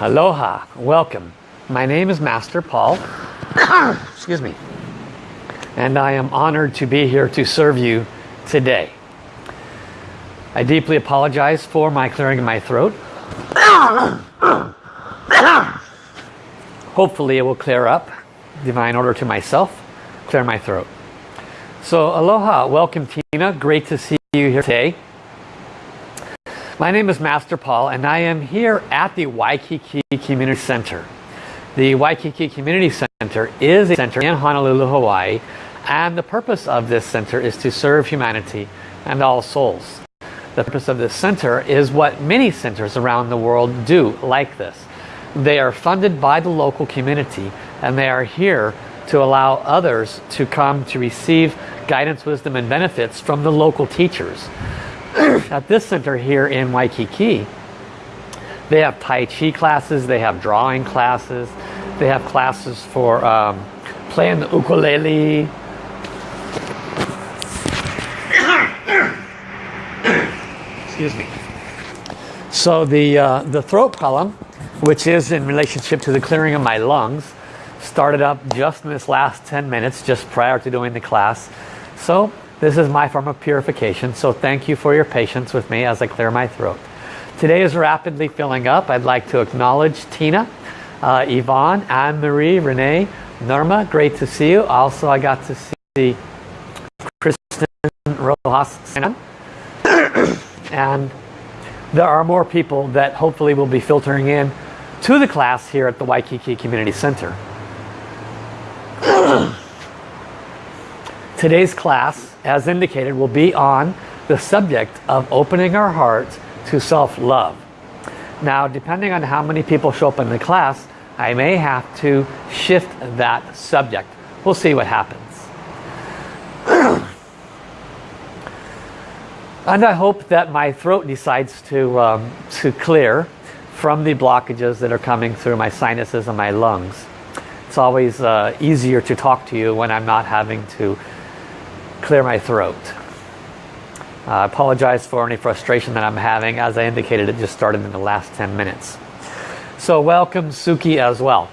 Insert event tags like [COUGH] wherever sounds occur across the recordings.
Aloha, welcome. My name is Master Paul. [COUGHS] Excuse me. And I am honored to be here to serve you today. I deeply apologize for my clearing of my throat. [COUGHS] Hopefully it will clear up. Divine order to myself, clear my throat. So aloha, welcome Tina. Great to see you here today. My name is Master Paul and I am here at the Waikiki Community Center. The Waikiki Community Center is a center in Honolulu, Hawaii and the purpose of this center is to serve humanity and all souls. The purpose of this center is what many centers around the world do like this. They are funded by the local community and they are here to allow others to come to receive guidance, wisdom and benefits from the local teachers. [CLEARS THROAT] at this center here in Waikiki, they have Tai Chi classes, they have drawing classes, they have classes for um, playing the ukulele. Excuse me. So the, uh, the throat column, which is in relationship to the clearing of my lungs, started up just in this last 10 minutes, just prior to doing the class. So this is my form of purification, so thank you for your patience with me as I clear my throat. Today is rapidly filling up. I'd like to acknowledge Tina, uh, Yvonne, Anne-Marie, Renee, Norma, great to see you. Also, I got to see Kristen Rojas [COUGHS] and there are more people that hopefully will be filtering in to the class here at the Waikiki Community Center. Today's class, as indicated, will be on the subject of opening our hearts to self-love. Now, depending on how many people show up in the class, I may have to shift that subject. We'll see what happens. [CLEARS THROAT] and I hope that my throat decides to, um, to clear from the blockages that are coming through my sinuses and my lungs. It's always uh, easier to talk to you when I'm not having to clear my throat. Uh, I apologize for any frustration that I'm having. As I indicated, it just started in the last 10 minutes. So welcome Suki as well.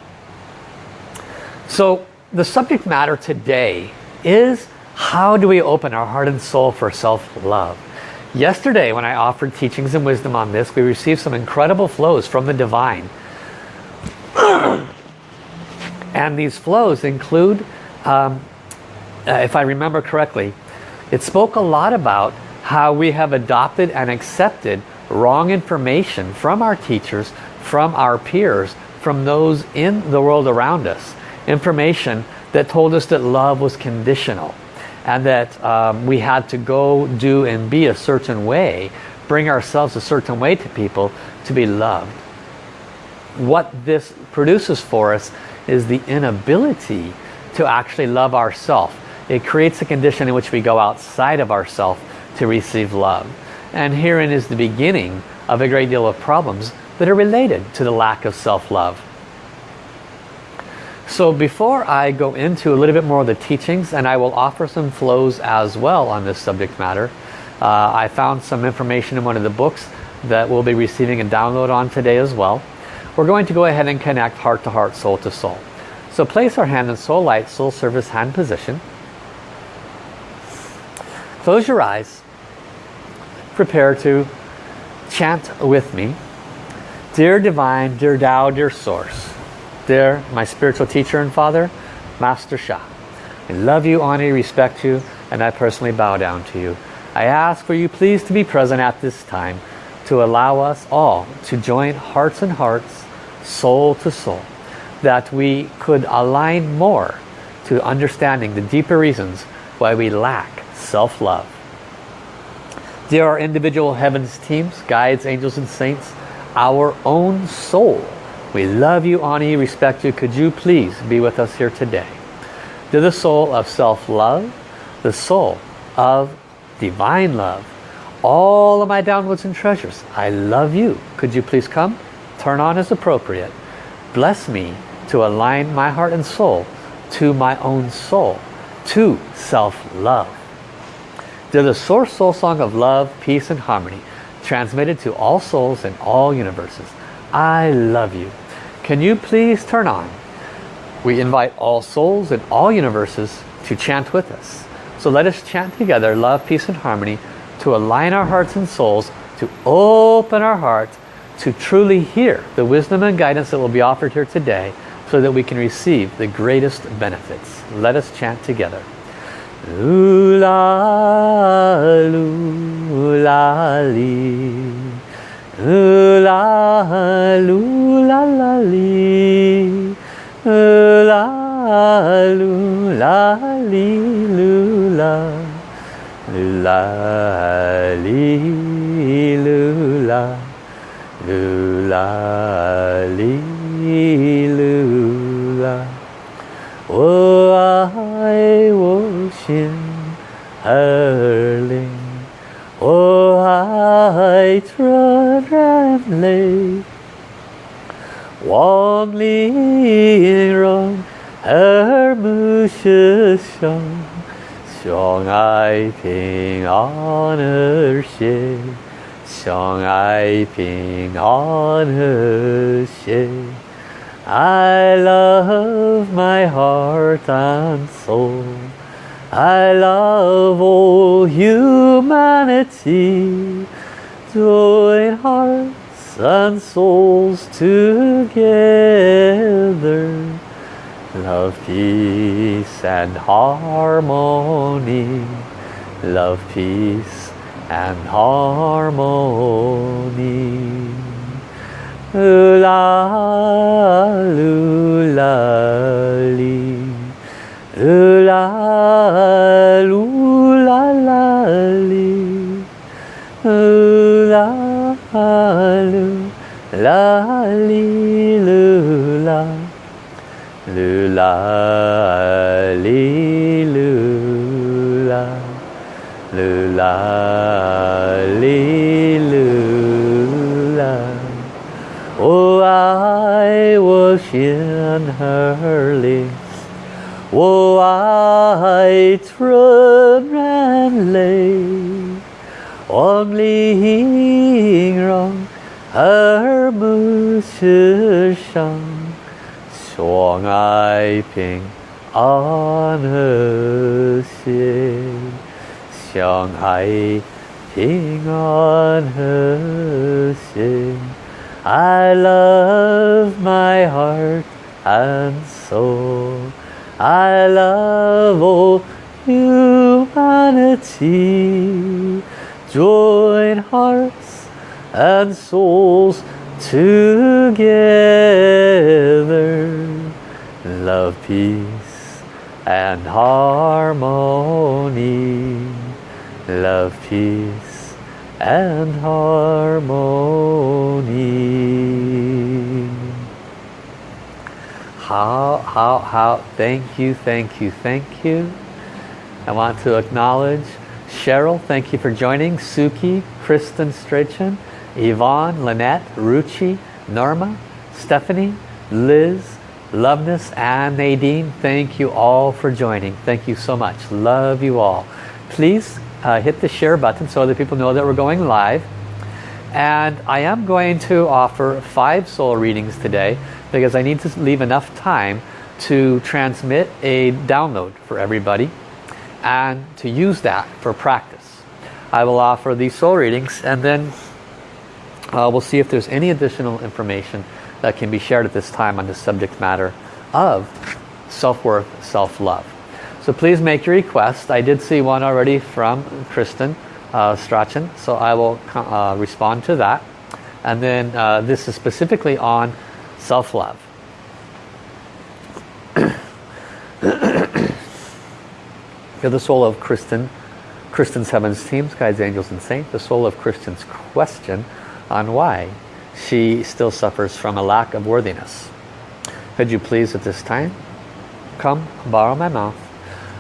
So the subject matter today is how do we open our heart and soul for self-love? Yesterday when I offered teachings and wisdom on this, we received some incredible flows from the divine. [CLEARS THROAT] and these flows include um, uh, if I remember correctly, it spoke a lot about how we have adopted and accepted wrong information from our teachers, from our peers, from those in the world around us. Information that told us that love was conditional and that um, we had to go do and be a certain way, bring ourselves a certain way to people to be loved. What this produces for us is the inability to actually love ourselves it creates a condition in which we go outside of ourself to receive love. And herein is the beginning of a great deal of problems that are related to the lack of self-love. So before I go into a little bit more of the teachings, and I will offer some flows as well on this subject matter, uh, I found some information in one of the books that we'll be receiving a download on today as well. We're going to go ahead and connect heart to heart, soul to soul. So place our hand in soul light, soul service hand position. Close your eyes. Prepare to chant with me. Dear Divine, dear Tao, dear Source, dear my spiritual teacher and father, Master Sha. I love you, honor respect you, and I personally bow down to you. I ask for you please to be present at this time to allow us all to join hearts and hearts, soul to soul, that we could align more to understanding the deeper reasons why we lack self-love. There are individual heavens teams, guides, angels and saints, our own soul, we love you, you, respect you. Could you please be with us here today? To the soul of self-love, the soul of divine love, all of my downloads and treasures, I love you. Could you please come? Turn on as appropriate. Bless me to align my heart and soul to my own soul, to self-love. They're the source soul song of love, peace and harmony, transmitted to all souls in all universes. I love you. Can you please turn on? We invite all souls in all universes to chant with us. So let us chant together love, peace and harmony to align our hearts and souls, to open our hearts, to truly hear the wisdom and guidance that will be offered here today so that we can receive the greatest benefits. Let us chant together. Ooh la loo la lee. Ooh la loo la la la loo la lee loo la. La lee loo la. Loo la lee loo la. Oh hurling. Oh, I trod and lay warmly wrong her bushes song. Song I ping on her shade, song I ping on her shade. I love my heart and soul. I love all humanity. Join hearts and souls together. Love, peace and harmony. Love, peace and harmony. La 啦噜啦啦哩，啦噜啦哩噜啦，噜啦哩噜啦，噜啦哩噜啦。我爱我心儿灵。我爱纯然泪，望玲珑而不世上，相爱平安和谐，相爱平安和谐。I love my heart and soul. I love all humanity. Join hearts and souls together. Love, peace and harmony. Love, peace and harmony. How, how, how, thank you, thank you, thank you. I want to acknowledge Cheryl, thank you for joining. Suki, Kristen Strachan, Yvonne, Lynette, Ruchi, Norma, Stephanie, Liz, Loveness, and Nadine. Thank you all for joining. Thank you so much. Love you all. Please uh, hit the share button so that people know that we're going live. And I am going to offer five soul readings today because I need to leave enough time to transmit a download for everybody and to use that for practice. I will offer these soul readings and then uh, we'll see if there's any additional information that can be shared at this time on the subject matter of self-worth, self-love. So please make your request. I did see one already from Kristen uh, Strachan, so I will uh, respond to that. And then uh, this is specifically on self-love. [COUGHS] You're the soul of Kristen, Kristen's Heavens Teams, Guides, Angels and Saints, the soul of Kristen's question on why she still suffers from a lack of worthiness. Could you please at this time come borrow my mouth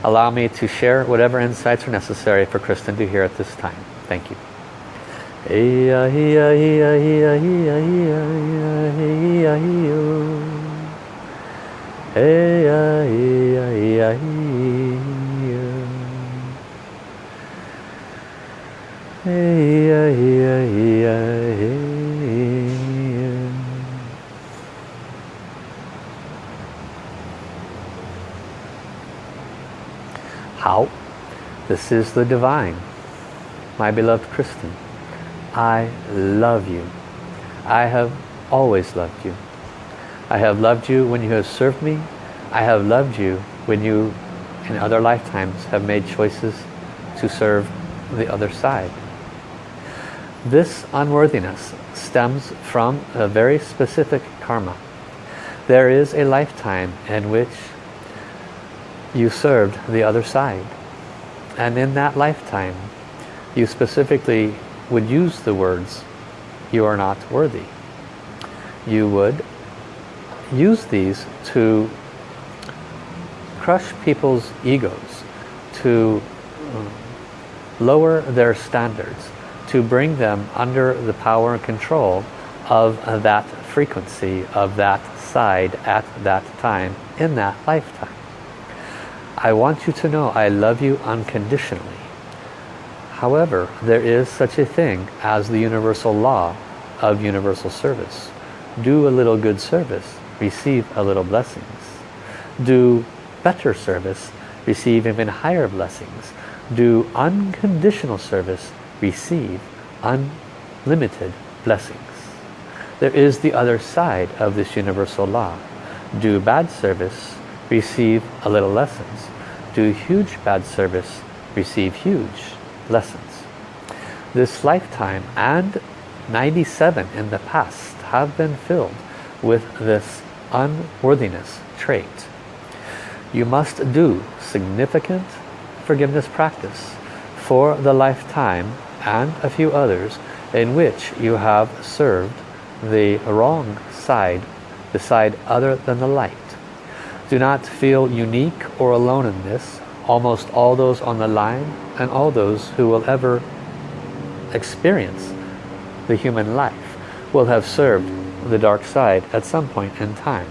allow me to share whatever insights are necessary for Kristen to hear at this time. Thank you. How? This is the divine, my beloved Kristen. I love you. I have always loved you. I have loved you when you have served me. I have loved you when you, in other lifetimes, have made choices to serve the other side. This unworthiness stems from a very specific karma. There is a lifetime in which you served the other side. And in that lifetime, you specifically would use the words, you are not worthy. You would use these to crush people's egos, to lower their standards, to bring them under the power and control of that frequency, of that side at that time, in that lifetime. I want you to know I love you unconditionally. However, there is such a thing as the universal law of universal service. Do a little good service, receive a little blessings. Do better service, receive even higher blessings. Do unconditional service, receive unlimited blessings. There is the other side of this universal law. Do bad service, receive a little lessons. Do huge bad service, receive huge lessons. This lifetime and 97 in the past have been filled with this unworthiness trait. You must do significant forgiveness practice for the lifetime and a few others in which you have served the wrong side, the side other than the light. Do not feel unique or alone in this. Almost all those on the line and all those who will ever experience the human life will have served the dark side at some point in time.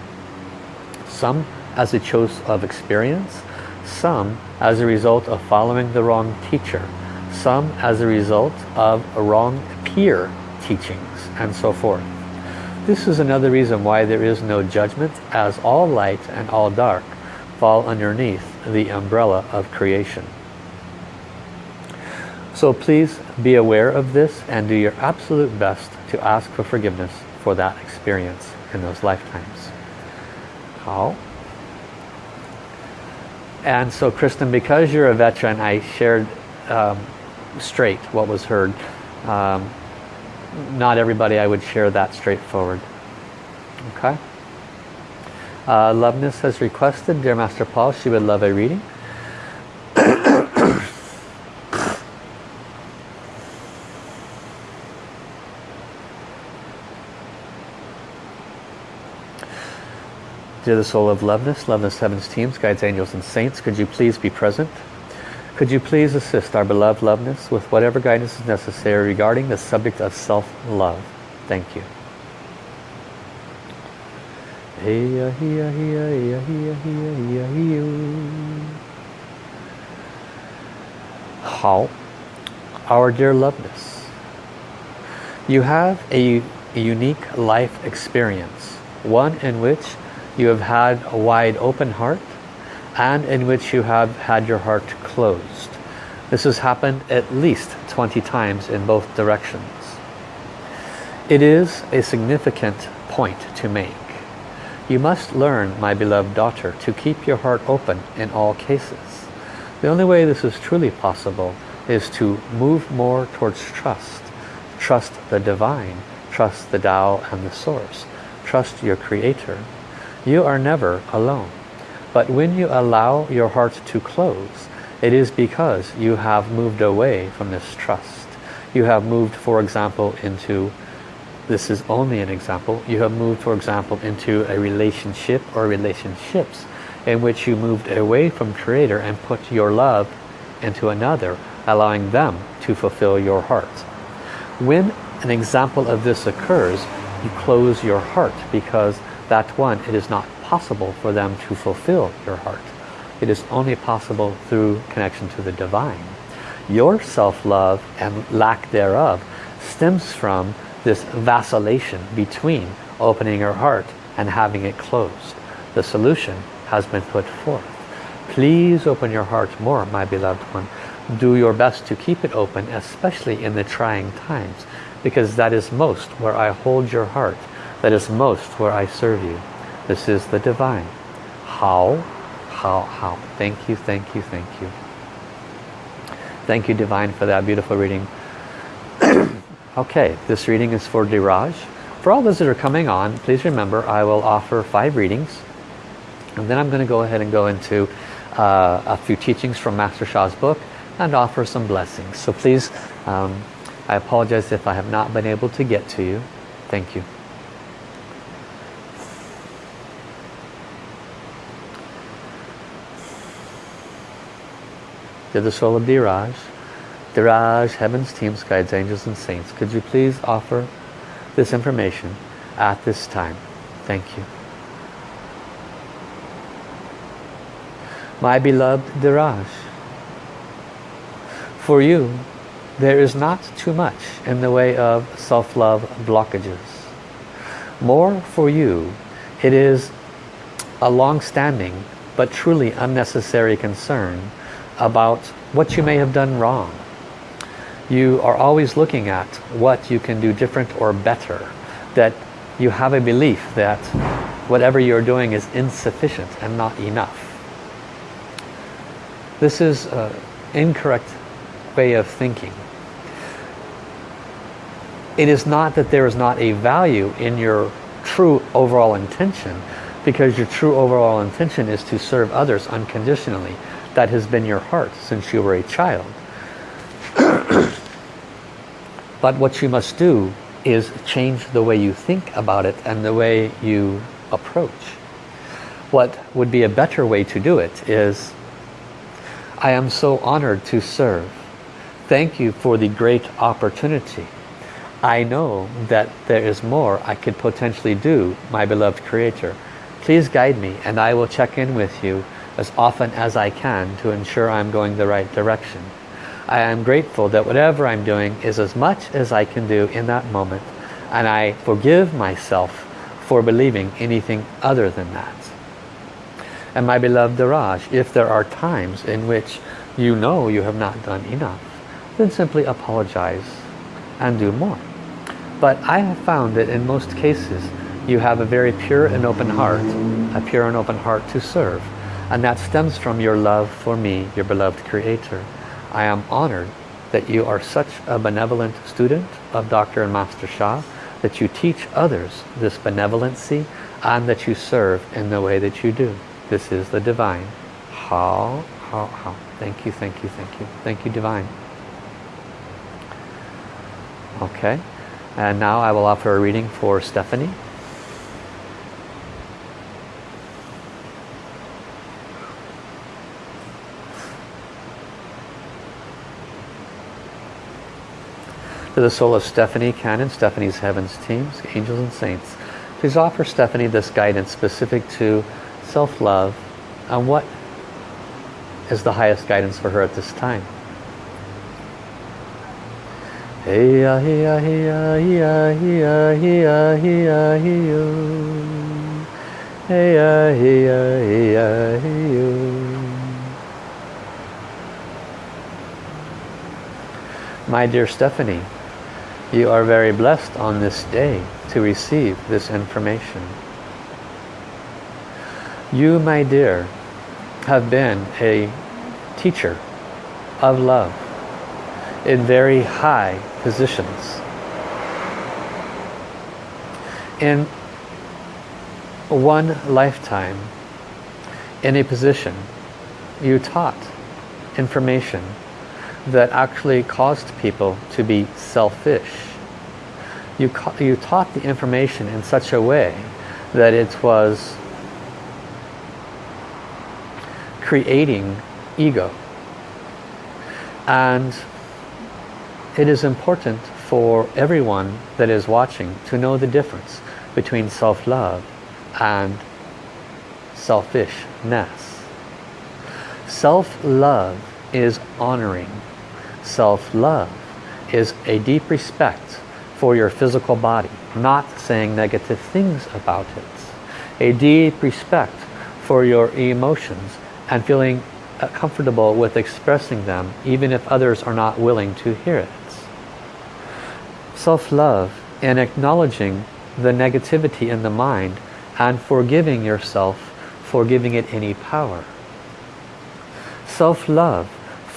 Some as a choice of experience, some as a result of following the wrong teacher, some as a result of a wrong peer teachings and so forth. This is another reason why there is no judgment as all light and all dark fall underneath the umbrella of creation. So please be aware of this and do your absolute best to ask for forgiveness for that experience in those lifetimes. How? And so Kristen, because you're a veteran, I shared um, straight what was heard. Um, not everybody I would share that straightforward. Okay? Uh, Loveness has requested, Dear Master Paul, she would love a reading. Dear the soul of Loveness, Loveness Heaven's teams, guides, angels and saints, could you please be present? Could you please assist our beloved Loveness with whatever guidance is necessary regarding the subject of self-love? Thank you. How? Our dear Loveness, you have a, a unique life experience, one in which you have had a wide open heart and in which you have had your heart closed. This has happened at least 20 times in both directions. It is a significant point to make. You must learn, my beloved daughter, to keep your heart open in all cases. The only way this is truly possible is to move more towards trust. Trust the divine, trust the Tao and the source, trust your creator, you are never alone. But when you allow your heart to close, it is because you have moved away from this trust. You have moved, for example, into, this is only an example, you have moved, for example, into a relationship or relationships in which you moved away from Creator and put your love into another, allowing them to fulfill your heart. When an example of this occurs, you close your heart because that one, it is not possible for them to fulfill your heart. It is only possible through connection to the divine. Your self-love and lack thereof stems from this vacillation between opening your heart and having it closed. The solution has been put forth. Please open your heart more, my beloved one. Do your best to keep it open, especially in the trying times, because that is most where I hold your heart. That is most where I serve you. This is the divine. How? How? How? Thank you, thank you, thank you. Thank you, Divine, for that beautiful reading. [CLEARS THROAT] okay, this reading is for Diraj. For all those that are coming on, please remember I will offer five readings. And then I'm going to go ahead and go into uh, a few teachings from Master Sha's book and offer some blessings. So please, um, I apologize if I have not been able to get to you. Thank you. To the soul of Diraj, Diraj, heavens, teams, guides, angels, and saints, could you please offer this information at this time? Thank you. My beloved Diraj, for you, there is not too much in the way of self-love blockages. More for you, it is a long-standing but truly unnecessary concern about what you may have done wrong. You are always looking at what you can do different or better. That you have a belief that whatever you're doing is insufficient and not enough. This is an incorrect way of thinking. It is not that there is not a value in your true overall intention because your true overall intention is to serve others unconditionally that has been your heart since you were a child. [CLEARS THROAT] but what you must do is change the way you think about it and the way you approach. What would be a better way to do it is, I am so honored to serve. Thank you for the great opportunity. I know that there is more I could potentially do, my beloved Creator. Please guide me and I will check in with you as often as I can to ensure I'm going the right direction. I am grateful that whatever I'm doing is as much as I can do in that moment and I forgive myself for believing anything other than that. And my beloved Daraj, if there are times in which you know you have not done enough, then simply apologize and do more. But I have found that in most cases you have a very pure and open heart, a pure and open heart to serve. And that stems from your love for me, your beloved Creator. I am honored that you are such a benevolent student of Dr. and Master Sha, that you teach others this benevolency and that you serve in the way that you do. This is the divine. How, how, how. Thank you, thank you, thank you. Thank you, divine. Okay. And now I will offer a reading for Stephanie. To the soul of Stephanie Cannon, Stephanie's Heavens teams, angels and saints. Please offer Stephanie this guidance specific to self-love and what is the highest guidance for her at this time. My dear Stephanie, you are very blessed on this day to receive this information. You, my dear, have been a teacher of love in very high positions. In one lifetime, in a position, you taught information that actually caused people to be selfish. You, you taught the information in such a way that it was creating ego. And it is important for everyone that is watching to know the difference between self-love and selfishness. Self-love is honoring self-love is a deep respect for your physical body, not saying negative things about it. A deep respect for your emotions and feeling uh, comfortable with expressing them even if others are not willing to hear it. Self-love and acknowledging the negativity in the mind and forgiving yourself for giving it any power. Self-love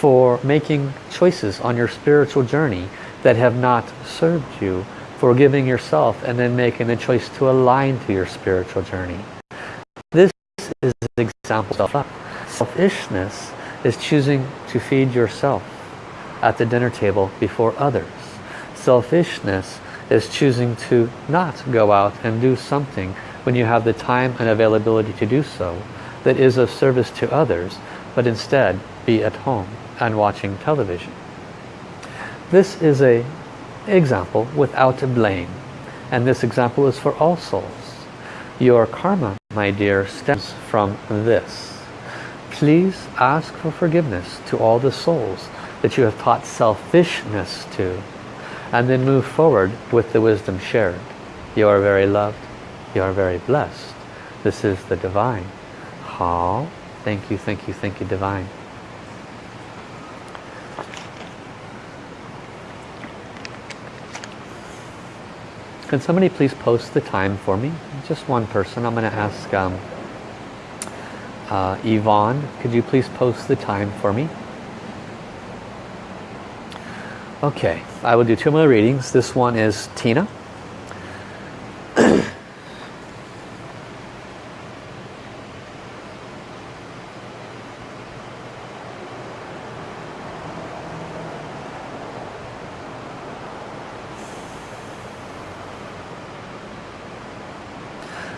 for making choices on your spiritual journey that have not served you, forgiving yourself and then making the choice to align to your spiritual journey. This is an example of. Selfishness is choosing to feed yourself at the dinner table before others. Selfishness is choosing to not go out and do something when you have the time and availability to do so that is of service to others, but instead be at home and watching television. This is a example without blame. And this example is for all souls. Your karma, my dear, stems from this. Please ask for forgiveness to all the souls that you have taught selfishness to. And then move forward with the wisdom shared. You are very loved. You are very blessed. This is the divine. How? Thank you, thank you, thank you, divine. Can somebody please post the time for me? Just one person. I'm going to ask um, uh, Yvonne, could you please post the time for me? Okay, I will do two more readings. This one is Tina.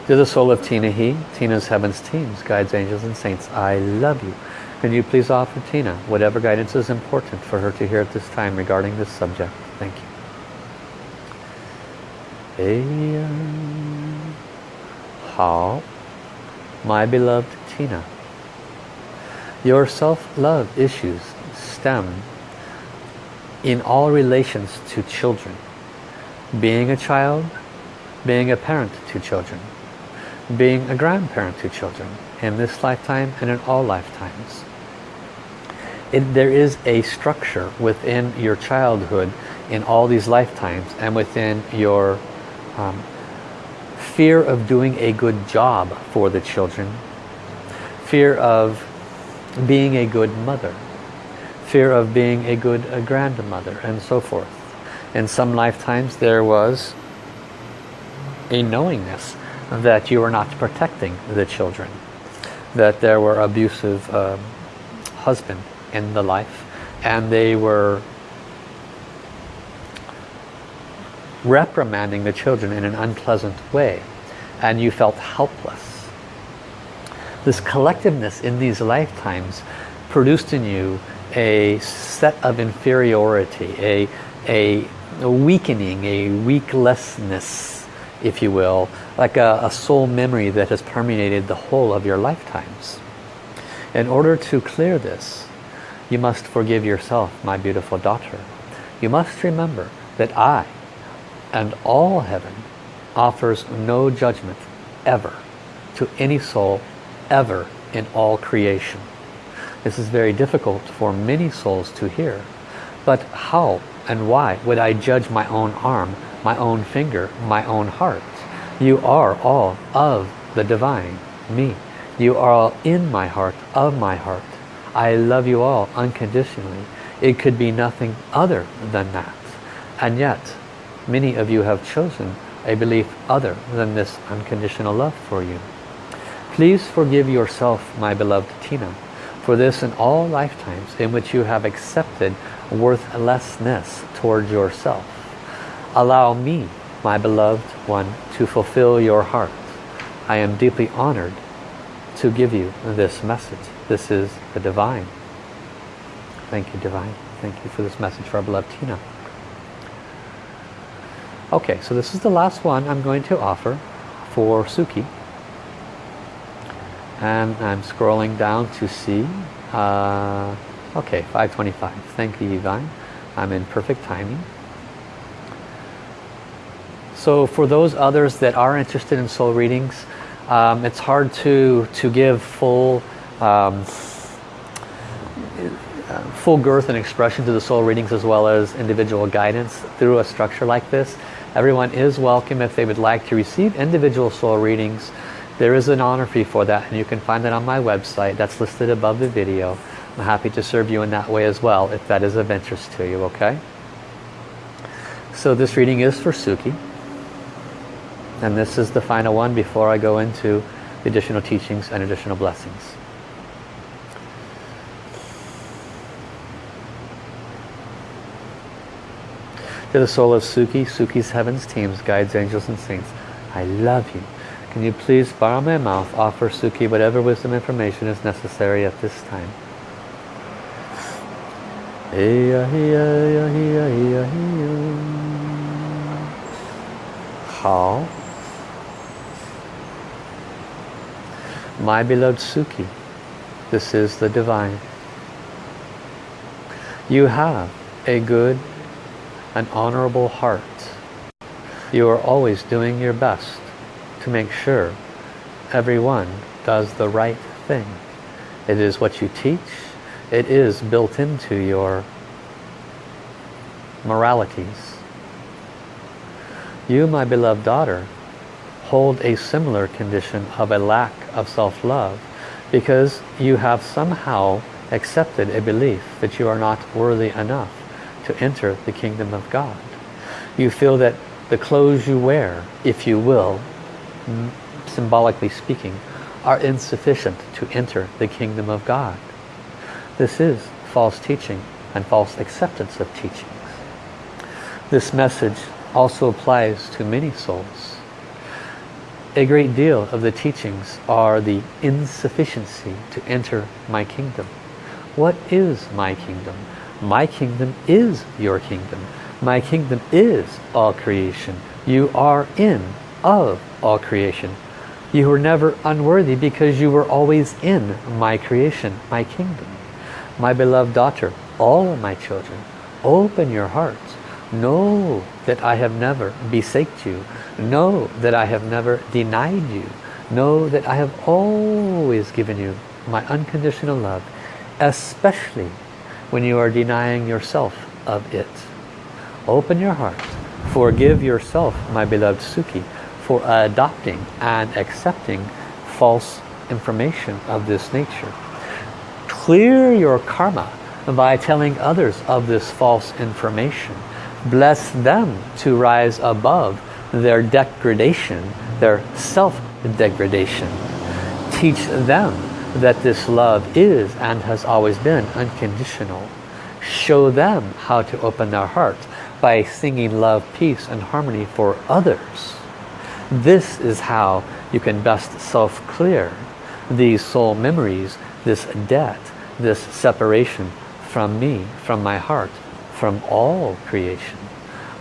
To the soul of Tina He, Tina's Heavens Teams, Guides, Angels and Saints, I love you. Can you please offer Tina whatever guidance is important for her to hear at this time regarding this subject? Thank you. How, uh, my beloved Tina, your self-love issues stem in all relations to children. Being a child, being a parent to children being a grandparent to children in this lifetime and in all lifetimes. It, there is a structure within your childhood in all these lifetimes and within your um, fear of doing a good job for the children, fear of being a good mother, fear of being a good a grandmother and so forth. In some lifetimes there was a knowingness that you were not protecting the children, that there were abusive um, husband in the life and they were reprimanding the children in an unpleasant way and you felt helpless. This collectiveness in these lifetimes produced in you a set of inferiority, a, a, a weakening, a weaklessness, if you will, like a, a soul memory that has permeated the whole of your lifetimes. In order to clear this, you must forgive yourself, my beautiful daughter. You must remember that I and all heaven offers no judgment ever to any soul ever in all creation. This is very difficult for many souls to hear. But how and why would I judge my own arm, my own finger, my own heart? You are all of the divine, me. You are all in my heart, of my heart. I love you all unconditionally. It could be nothing other than that. And yet, many of you have chosen a belief other than this unconditional love for you. Please forgive yourself, my beloved Tina, for this in all lifetimes in which you have accepted worthlessness towards yourself. Allow me my beloved one, to fulfill your heart. I am deeply honored to give you this message. This is the divine. Thank you, divine. Thank you for this message for our beloved Tina. Okay, so this is the last one I'm going to offer for Suki. And I'm scrolling down to see. Uh, okay, 525. Thank you, Divine. I'm in perfect timing. So for those others that are interested in soul readings, um, it's hard to, to give full um, full girth and expression to the soul readings as well as individual guidance through a structure like this. Everyone is welcome if they would like to receive individual soul readings. There is an honor fee for that and you can find that on my website. That's listed above the video. I'm happy to serve you in that way as well if that is of interest to you, okay? So this reading is for Suki. And this is the final one before I go into the additional teachings and additional blessings. To the soul of Suki, Suki's heavens, teams, guides, angels, and saints, I love you. Can you please borrow my mouth, offer Suki whatever wisdom information is necessary at this time. How? My beloved Suki, this is the divine. You have a good an honorable heart. You are always doing your best to make sure everyone does the right thing. It is what you teach. It is built into your moralities. You, my beloved daughter, hold a similar condition of a lack of self-love because you have somehow accepted a belief that you are not worthy enough to enter the kingdom of God. You feel that the clothes you wear, if you will, symbolically speaking, are insufficient to enter the kingdom of God. This is false teaching and false acceptance of teachings. This message also applies to many souls. A great deal of the teachings are the insufficiency to enter my kingdom. What is my kingdom? My kingdom is your kingdom. My kingdom is all creation. You are in of all creation. You were never unworthy because you were always in my creation, my kingdom. My beloved daughter, all of my children, open your hearts. Know that I have never besaked you. Know that I have never denied you. Know that I have always given you my unconditional love, especially when you are denying yourself of it. Open your heart. Forgive yourself, my beloved Suki, for adopting and accepting false information of this nature. Clear your karma by telling others of this false information. Bless them to rise above their degradation, their self-degradation. Teach them that this love is and has always been unconditional. Show them how to open their hearts by singing love, peace and harmony for others. This is how you can best self-clear these soul memories, this debt, this separation from me, from my heart, from all creation.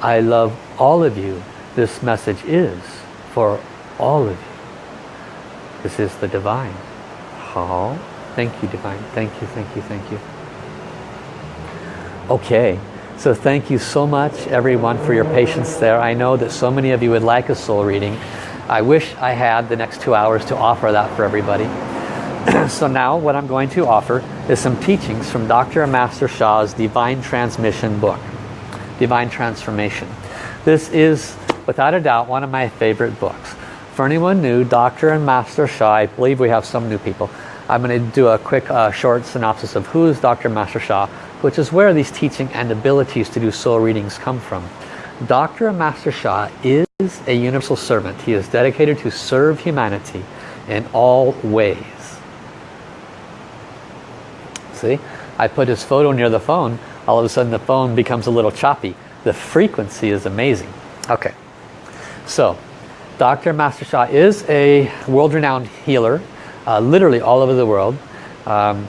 I love all of you. This message is for all of you. This is the divine. How? Thank you, Divine. Thank you, thank you, thank you. Okay, so thank you so much, everyone, for your patience there. I know that so many of you would like a soul reading. I wish I had the next two hours to offer that for everybody. [CLEARS THROAT] so now what I'm going to offer is some teachings from Dr. Master Sha's Divine Transmission book, Divine Transformation. This is, without a doubt, one of my favorite books. For anyone new, Dr. and Master Sha, I believe we have some new people. I'm going to do a quick uh, short synopsis of who is Dr. Master Sha, which is where these teaching and abilities to do soul readings come from. Dr. Master Sha is a universal servant. He is dedicated to serve humanity in all ways. See, I put his photo near the phone. All of a sudden the phone becomes a little choppy. The frequency is amazing. Okay, so Dr. Master Sha is a world-renowned healer, uh, literally all over the world. Um,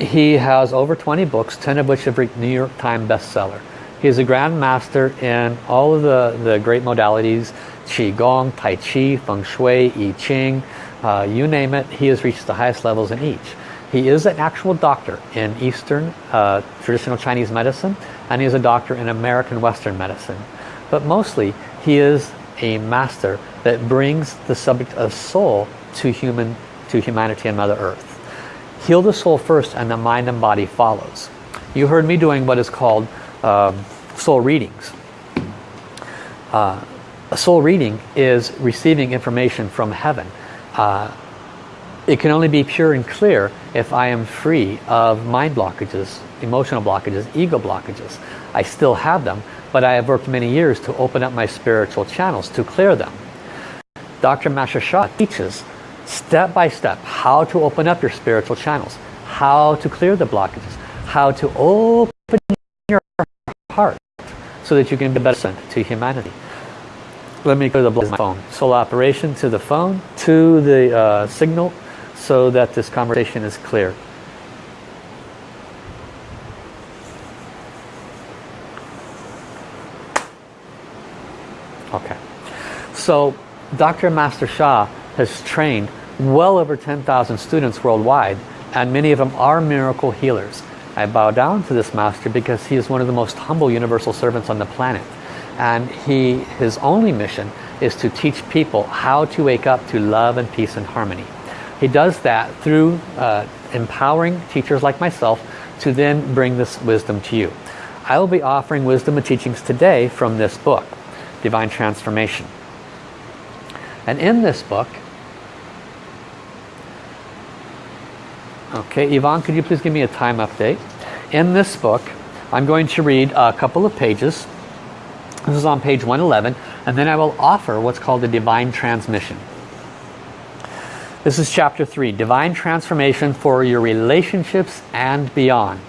he has over 20 books, 10 of which have reached New York Times bestseller. He is a Grand Master in all of the, the great modalities, Qigong, Tai Chi, Feng Shui, I Ching, uh, you name it, he has reached the highest levels in each. He is an actual doctor in Eastern uh, traditional Chinese medicine and he is a doctor in American Western medicine. But mostly he is a master that brings the subject of soul to human to humanity and Mother Earth. Heal the soul first and the mind and body follows. You heard me doing what is called um, soul readings. Uh, a soul reading is receiving information from heaven. Uh, it can only be pure and clear if I am free of mind blockages, emotional blockages, ego blockages. I still have them, but I have worked many years to open up my spiritual channels to clear them. Dr. Master Sha teaches step by step how to open up your spiritual channels, how to clear the blockages, how to open your heart so that you can be better sent to humanity let me go to the phone. Soul operation to the phone, to the uh, signal, so that this conversation is clear. Okay. So Dr. Master Sha has trained well over 10,000 students worldwide and many of them are miracle healers. I bow down to this master because he is one of the most humble universal servants on the planet and he his only mission is to teach people how to wake up to love and peace and harmony. He does that through uh, empowering teachers like myself to then bring this wisdom to you. I will be offering wisdom and teachings today from this book, Divine Transformation. And in this book, okay, Yvonne, could you please give me a time update? In this book, I'm going to read a couple of pages this is on page 111. And then I will offer what's called the Divine Transmission. This is chapter 3. Divine Transformation for your relationships and beyond.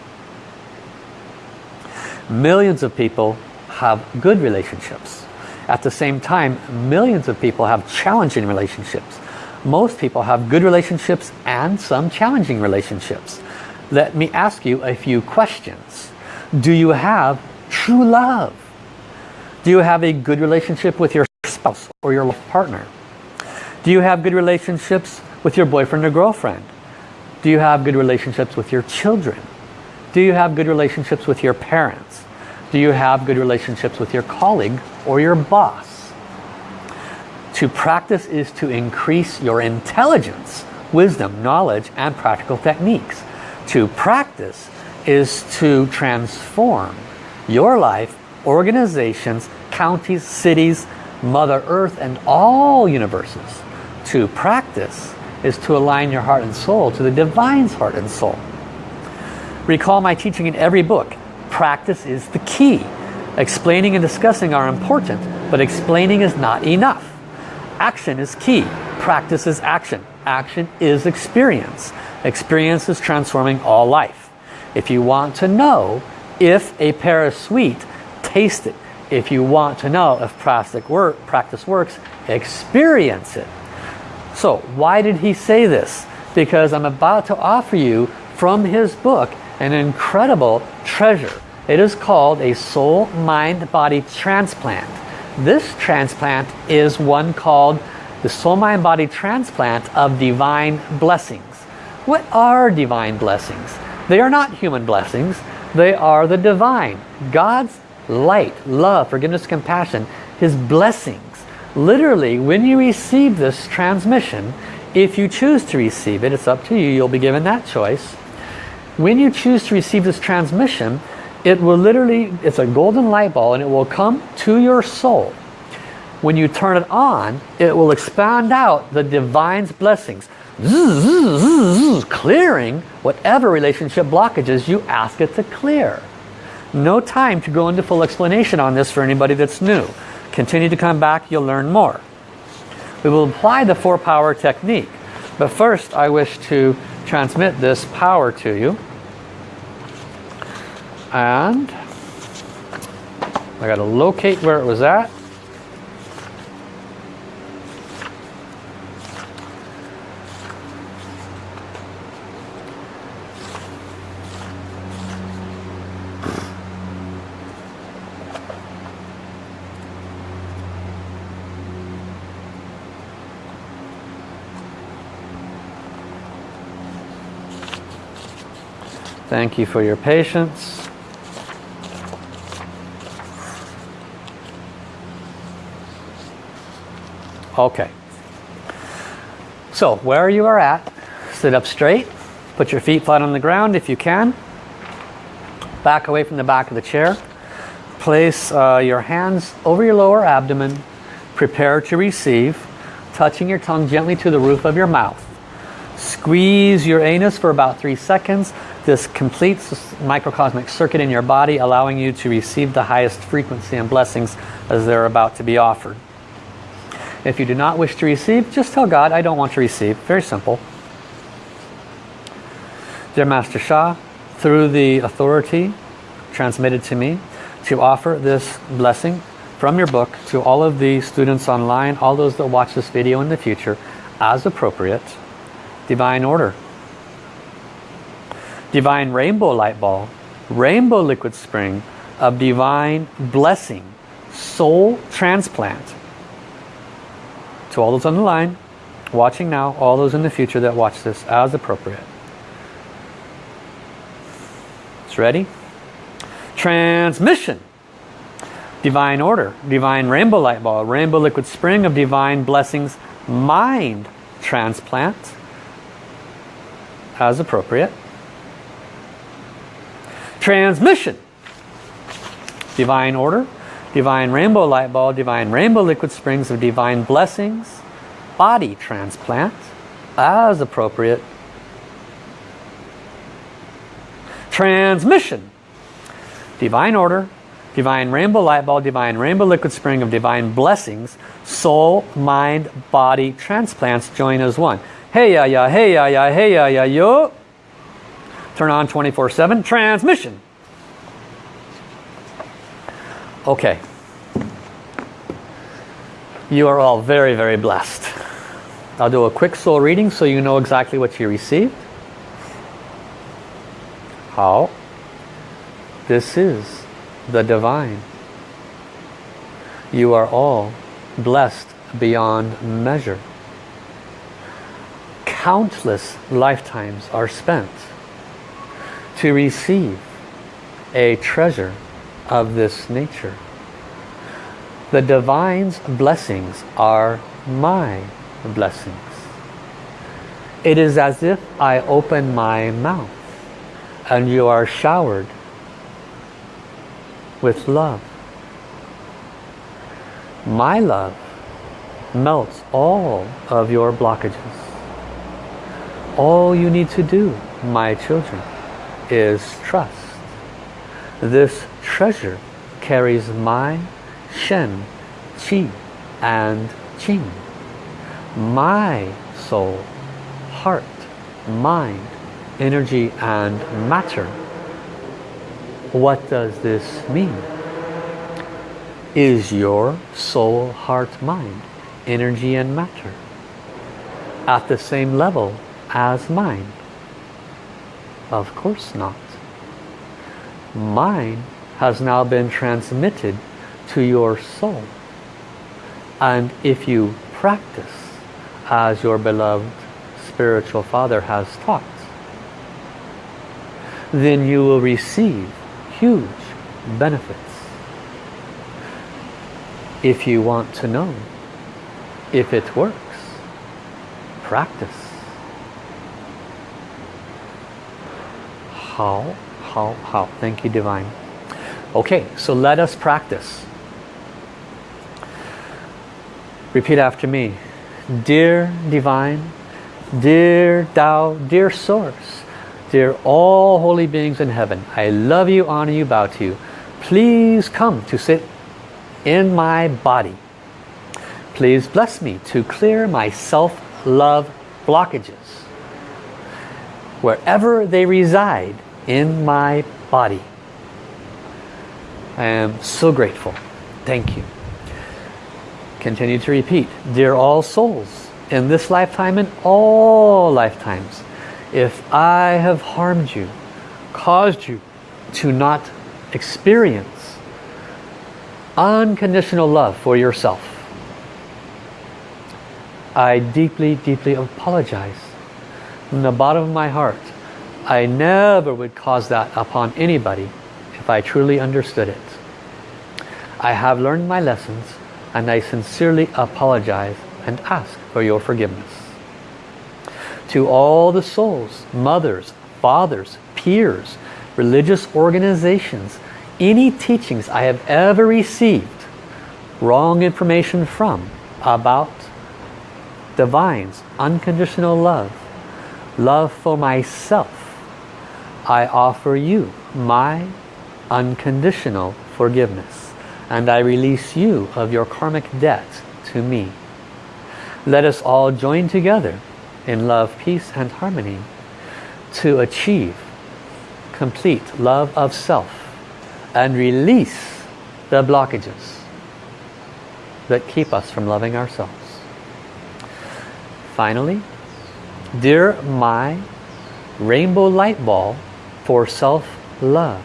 Millions of people have good relationships. At the same time, millions of people have challenging relationships. Most people have good relationships and some challenging relationships. Let me ask you a few questions. Do you have true love? Do you have a good relationship with your spouse or your partner? Do you have good relationships with your boyfriend or girlfriend? Do you have good relationships with your children? Do you have good relationships with your parents? Do you have good relationships with your colleague or your boss? To practice is to increase your intelligence, wisdom, knowledge, and practical techniques. To practice is to transform your life, organizations, counties, cities, Mother Earth, and all universes. To practice is to align your heart and soul to the Divine's heart and soul. Recall my teaching in every book. Practice is the key. Explaining and discussing are important, but explaining is not enough. Action is key. Practice is action. Action is experience. Experience is transforming all life. If you want to know if a pear is sweet, taste it. If you want to know if work, practice works, experience it. So why did he say this? Because I'm about to offer you from his book an incredible treasure. It is called a soul mind body transplant. This transplant is one called the soul mind body transplant of divine blessings. What are divine blessings? They are not human blessings. They are the divine. God's light, love, forgiveness, compassion, his blessings. Literally, when you receive this transmission, if you choose to receive it, it's up to you, you'll be given that choice. When you choose to receive this transmission, it will literally, it's a golden light ball and it will come to your soul. When you turn it on, it will expand out the divine's blessings, clearing whatever relationship blockages you ask it to clear. No time to go into full explanation on this for anybody that's new. Continue to come back, you'll learn more. We will apply the four power technique. But first I wish to transmit this power to you. And I got to locate where it was at. Thank you for your patience. Okay. So where you are at, sit up straight, Put your feet flat on the ground if you can. Back away from the back of the chair. Place uh, your hands over your lower abdomen. Prepare to receive. Touching your tongue gently to the roof of your mouth. Squeeze your anus for about three seconds. This completes the microcosmic circuit in your body, allowing you to receive the highest frequency and blessings as they're about to be offered. If you do not wish to receive, just tell God, I don't want to receive. Very simple. Dear Master Sha, through the authority transmitted to me to offer this blessing from your book to all of the students online, all those that watch this video in the future, as appropriate, divine order. Divine rainbow light ball, rainbow liquid spring of divine blessing, soul transplant. To all those on the line, watching now, all those in the future that watch this as appropriate. It's ready? Transmission. Divine order, divine rainbow light ball, rainbow liquid spring of divine blessings, mind transplant as appropriate. Transmission. Divine order, divine rainbow light ball, divine rainbow liquid springs of divine blessings, body transplant as appropriate. Transmission. Divine order, divine rainbow light ball, divine rainbow liquid spring of divine blessings, soul, mind, body transplants join as one. Hey ya ya, hey ya ya, hey ya ya yo. Turn on 24-7. Transmission. Okay. You are all very, very blessed. I'll do a quick soul reading so you know exactly what you received. How? This is the divine. You are all blessed beyond measure. Countless lifetimes are spent to receive a treasure of this nature. The divine's blessings are my blessings. It is as if I open my mouth and you are showered with love. My love melts all of your blockages. All you need to do, my children, is trust. This treasure carries my Shen, Qi and Jing. My soul, heart, mind, energy and matter. What does this mean? Is your soul, heart, mind, energy and matter at the same level as mine? Of course not. Mine has now been transmitted to your soul. And if you practice as your beloved spiritual father has taught, then you will receive huge benefits. If you want to know if it works, practice. Hao, hao, hao. Thank you, Divine. Okay, so let us practice. Repeat after me. Dear Divine, dear Tao, dear Source, dear all holy beings in heaven, I love you, honor you, bow to you. Please come to sit in my body. Please bless me to clear my self-love blockages. Wherever they reside in my body. I am so grateful. Thank you. Continue to repeat. Dear all souls, in this lifetime and all lifetimes, if I have harmed you, caused you to not experience unconditional love for yourself, I deeply, deeply apologize from the bottom of my heart. I never would cause that upon anybody if I truly understood it. I have learned my lessons and I sincerely apologize and ask for your forgiveness. to all the souls, mothers, fathers, peers, religious organizations, any teachings I have ever received wrong information from about divine's unconditional love, love for myself, I offer you my unconditional forgiveness and I release you of your karmic debt to me. Let us all join together in love, peace and harmony to achieve complete love of self and release the blockages that keep us from loving ourselves. Finally, dear my rainbow light ball for self-love,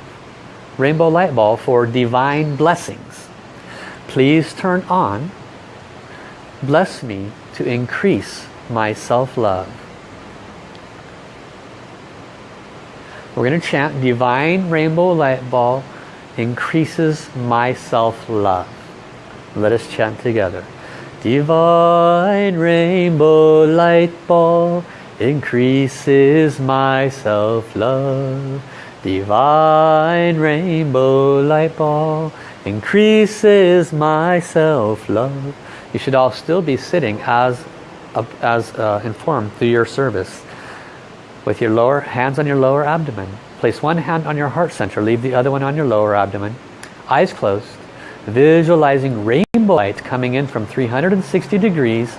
rainbow light ball for divine blessings, please turn on, bless me to increase my self-love. We're going to chant divine rainbow light ball increases my self-love. Let us chant together. Divine rainbow light ball increases my self-love. Divine rainbow light ball increases my self-love. You should all still be sitting as, as uh, informed through your service with your lower hands on your lower abdomen Place one hand on your heart center, leave the other one on your lower abdomen. Eyes closed. Visualizing rainbow light coming in from 360 degrees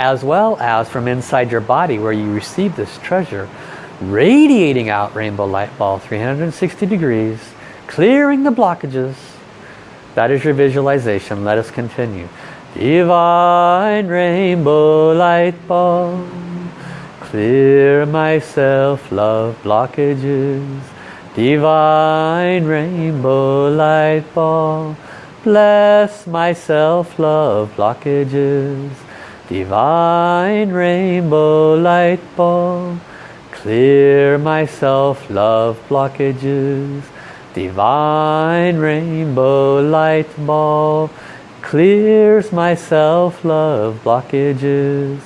as well as from inside your body where you receive this treasure. Radiating out rainbow light ball 360 degrees, clearing the blockages. That is your visualization. Let us continue. Divine rainbow light ball Clear myself love blockages Divine rainbow light ball Bless myself love blockages Divine rainbow light ball Clear myself love blockages Divine rainbow light ball Clears myself love blockages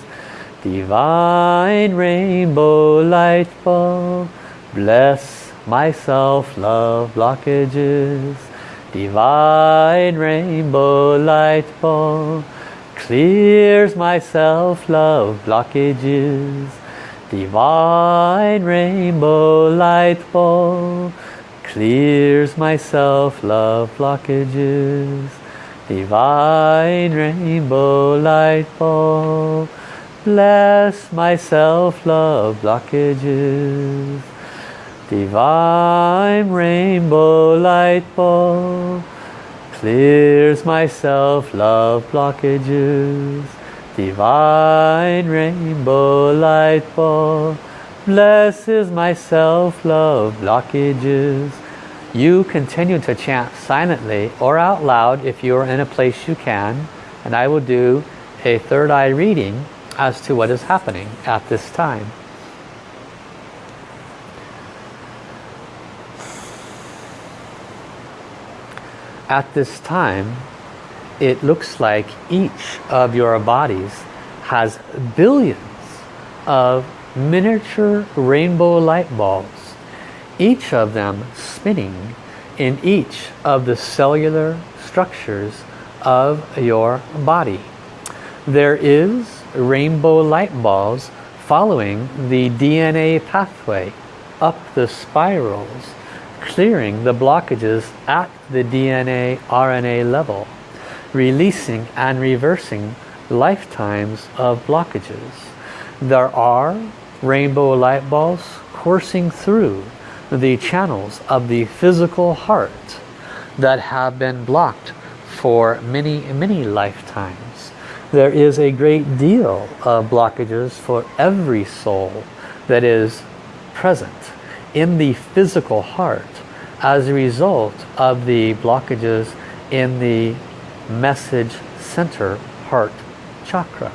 Divine rainbow light ball, bless myself love blockages. Divine rainbow light ball, clears myself love blockages. Divine rainbow light ball, clears myself love blockages. Divine rainbow light ball, Bless my self-love blockages. Divine rainbow light ball clears my self-love blockages. Divine rainbow light ball blesses my self-love blockages. You continue to chant silently or out loud if you are in a place you can. And I will do a third eye reading as to what is happening at this time. At this time, it looks like each of your bodies has billions of miniature rainbow light bulbs, each of them spinning in each of the cellular structures of your body. There is rainbow light balls following the DNA pathway up the spirals, clearing the blockages at the DNA RNA level, releasing and reversing lifetimes of blockages. There are rainbow light balls coursing through the channels of the physical heart that have been blocked for many, many lifetimes there is a great deal of blockages for every soul that is present in the physical heart as a result of the blockages in the message center heart chakra.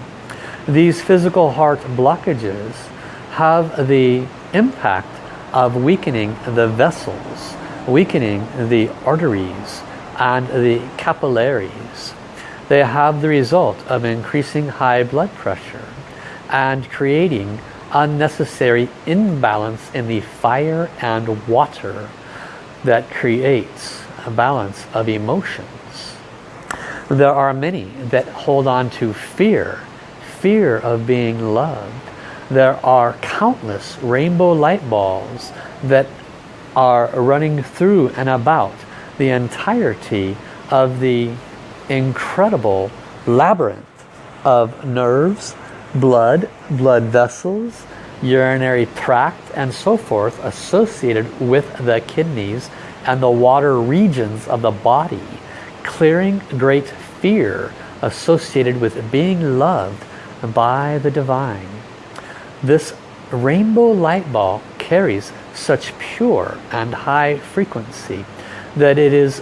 These physical heart blockages have the impact of weakening the vessels, weakening the arteries and the capillaries they have the result of increasing high blood pressure and creating unnecessary imbalance in the fire and water that creates a balance of emotions. There are many that hold on to fear, fear of being loved. There are countless rainbow light balls that are running through and about the entirety of the incredible labyrinth of nerves, blood, blood vessels, urinary tract and so forth associated with the kidneys and the water regions of the body clearing great fear associated with being loved by the divine. This rainbow light ball carries such pure and high frequency that it is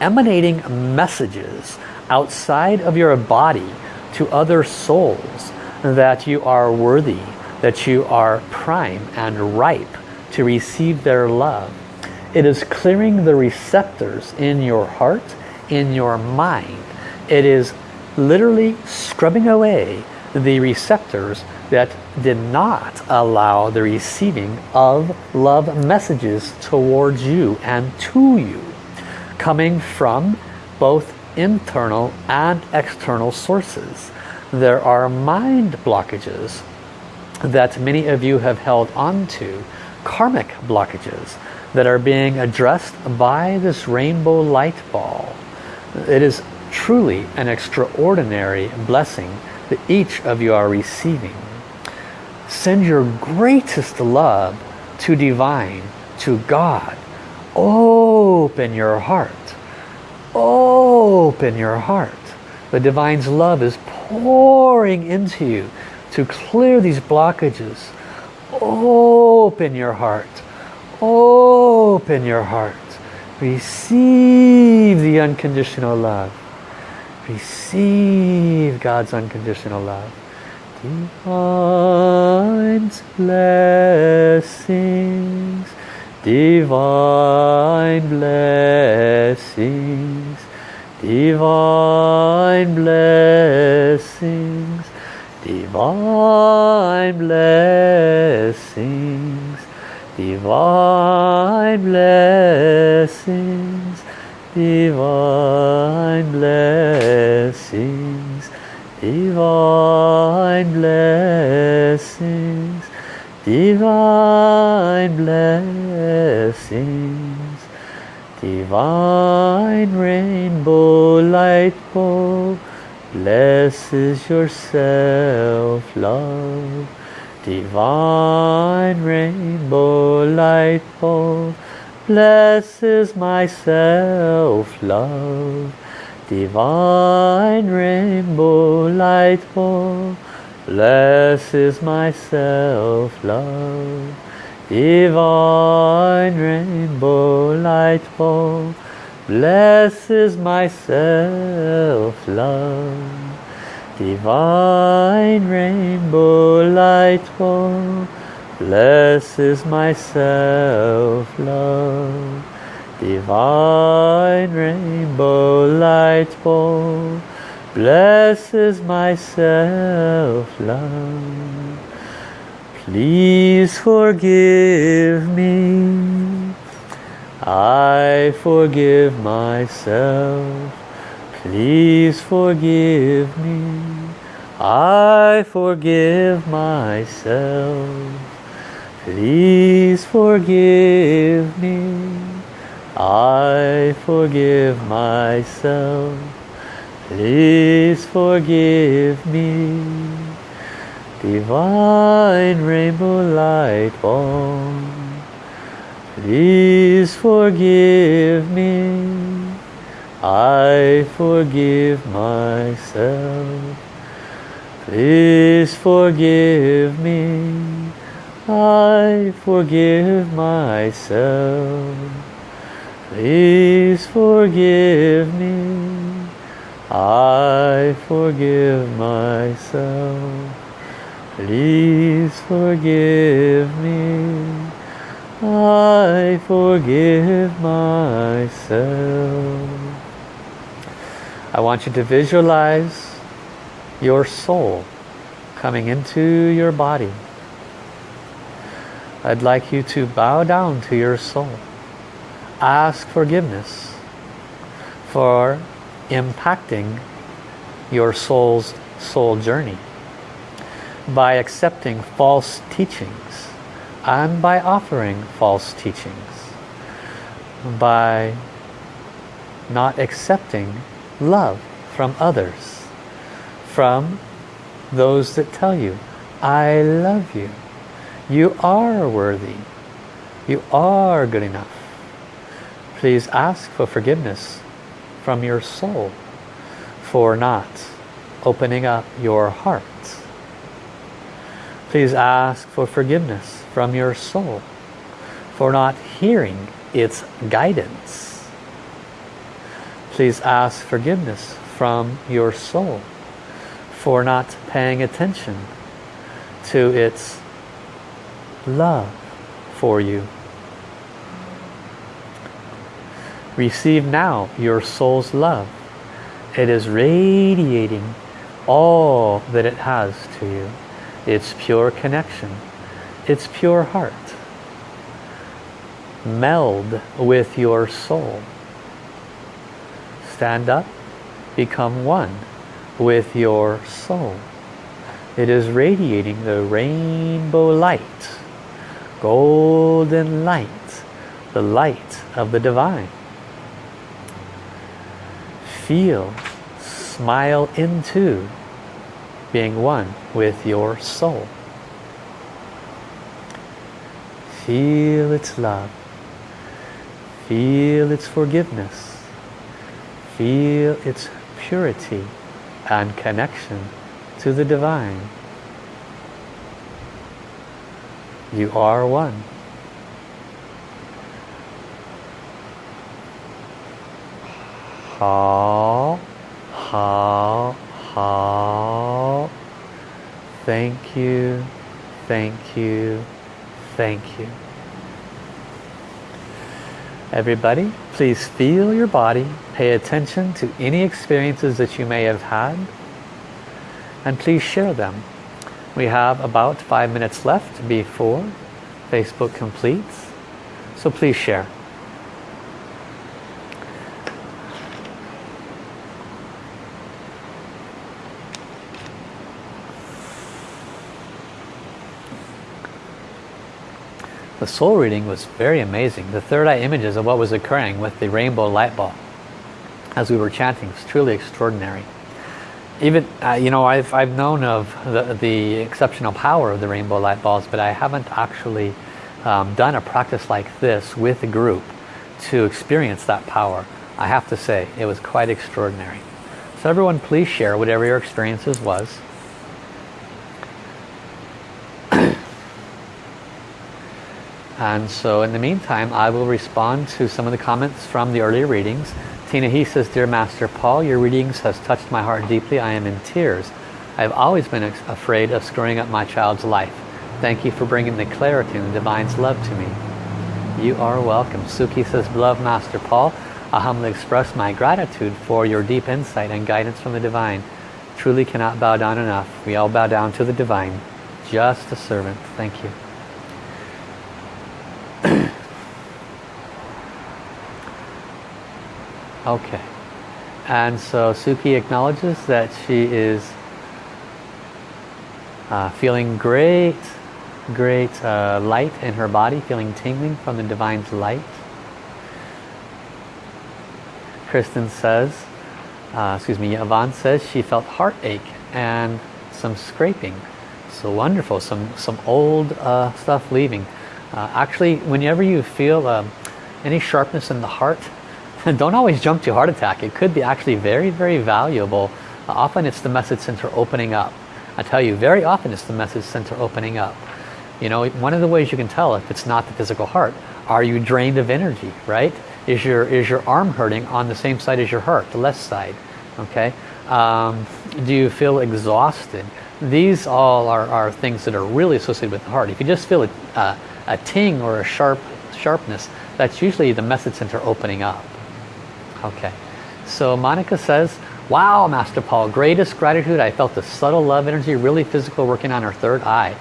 emanating messages outside of your body to other souls that you are worthy, that you are prime and ripe to receive their love. It is clearing the receptors in your heart, in your mind. It is literally scrubbing away the receptors that did not allow the receiving of love messages towards you and to you coming from both internal and external sources. There are mind blockages that many of you have held onto, karmic blockages that are being addressed by this rainbow light ball. It is truly an extraordinary blessing that each of you are receiving. Send your greatest love to divine, to God. Open your heart. Open your heart. The divine's love is pouring into you to clear these blockages. Open your heart. Open your heart. Receive the unconditional love. Receive God's unconditional love. Divine blessings, divine blessings, divine blessings, divine blessings, divine blessings, divine blessings, divine blessings, divine blessings, divine rainbow light Bless is yourself, love, divine rainbow light ball. Bless is myself, love, divine rainbow light ball. Bless is myself, love, divine rainbow light ball blesses my self-love. Divine rainbow light bow blesses my self-love. Divine rainbow light bow blesses my self-love. Please forgive me. I forgive myself. Please forgive me. I forgive myself. Please forgive me. I forgive myself. Please forgive me. Divine rainbow light bomb. Please forgive me. I forgive myself. Please forgive me. I forgive myself. Please forgive me. I forgive myself. Please forgive me. I forgive myself. I want you to visualize your soul coming into your body I'd like you to bow down to your soul. Ask forgiveness for impacting your soul's soul journey by accepting false teachings and by offering false teachings by not accepting love from others from those that tell you I love you. You are worthy. You are good enough. Please ask for forgiveness from your soul for not opening up your heart. Please ask for forgiveness from your soul for not hearing its guidance. Please ask forgiveness from your soul for not paying attention to its love for you. Receive now your soul's love. It is radiating all that it has to you. Its pure connection. Its pure heart. Meld with your soul. Stand up. Become one with your soul. It is radiating the rainbow light. Golden light. The light of the divine feel, smile into being one with your soul. Feel its love. Feel its forgiveness. Feel its purity and connection to the divine. You are one. Hao, hao, hao. Thank you, thank you, thank you. Everybody, please feel your body. Pay attention to any experiences that you may have had. And please share them. We have about five minutes left before Facebook completes. So please share. The soul reading was very amazing. The third eye images of what was occurring with the rainbow light ball as we were chanting was truly extraordinary. Even, uh, you know, I've, I've known of the, the exceptional power of the rainbow light balls, but I haven't actually um, done a practice like this with a group to experience that power. I have to say, it was quite extraordinary. So everyone please share whatever your experiences was. And so in the meantime, I will respond to some of the comments from the earlier readings. Tina He says, Dear Master Paul, your readings has touched my heart deeply. I am in tears. I have always been afraid of screwing up my child's life. Thank you for bringing the clarity and the Divine's love to me. You are welcome. Suki says, Beloved Master Paul, I humbly express my gratitude for your deep insight and guidance from the Divine. Truly cannot bow down enough. We all bow down to the Divine. Just a servant. Thank you. Okay. And so Suki acknowledges that she is uh, feeling great, great uh, light in her body, feeling tingling from the Divine's light. Kristen says, uh, excuse me, Yvonne says she felt heartache and some scraping. So wonderful, some, some old uh, stuff leaving. Uh, actually, whenever you feel um, any sharpness in the heart, [LAUGHS] don't always jump to heart attack. It could be actually very, very valuable. Uh, often it's the message center opening up. I tell you, very often it's the message center opening up. You know, one of the ways you can tell if it's not the physical heart, are you drained of energy, right? Is your, is your arm hurting on the same side as your heart, the left side, okay? Um, do you feel exhausted? These all are, are things that are really associated with the heart. If you just feel a, uh, a ting or a sharp sharpness, that's usually the message center opening up. Okay. So Monica says, Wow, Master Paul, greatest gratitude. I felt the subtle love energy, really physical, working on her third eye.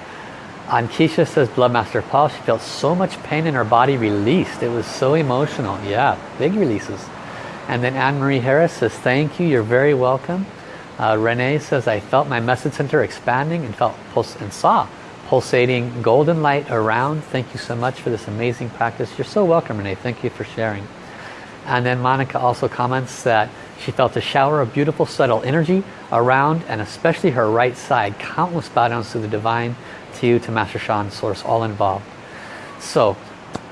Ankisha says, Blood Master Paul, she felt so much pain in her body released. It was so emotional. Yeah, big releases. And then Anne-Marie Harris says, thank you, you're very welcome. Uh, Renee says, I felt my message center expanding and felt and saw pulsating golden light around. Thank you so much for this amazing practice. You're so welcome, Renee. Thank you for sharing. And then Monica also comments that she felt a shower of beautiful subtle energy around and especially her right side. Countless bow downs to the divine, to you, to Master Sha Source, all involved. So,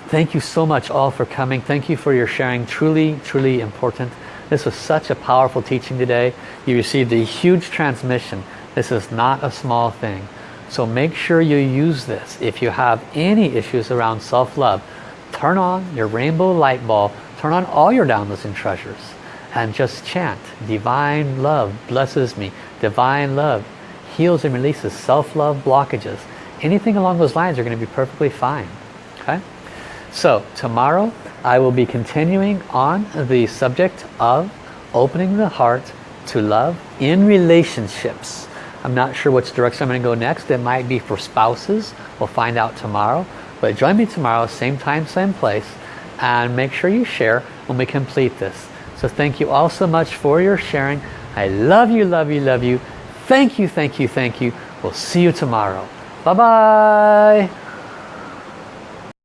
thank you so much all for coming. Thank you for your sharing. Truly, truly important. This was such a powerful teaching today. You received a huge transmission. This is not a small thing. So make sure you use this. If you have any issues around self-love, turn on your rainbow light bulb, turn on all your downloads and treasures, and just chant, Divine Love blesses me. Divine Love heals and releases self-love blockages. Anything along those lines are going to be perfectly fine. Okay? So tomorrow I will be continuing on the subject of opening the heart to love in relationships. I'm not sure which direction I'm going to go next. It might be for spouses. We'll find out tomorrow. But join me tomorrow, same time, same place. And make sure you share when we complete this. So thank you all so much for your sharing. I love you, love you, love you. Thank you, thank you, thank you. We'll see you tomorrow. Bye-bye.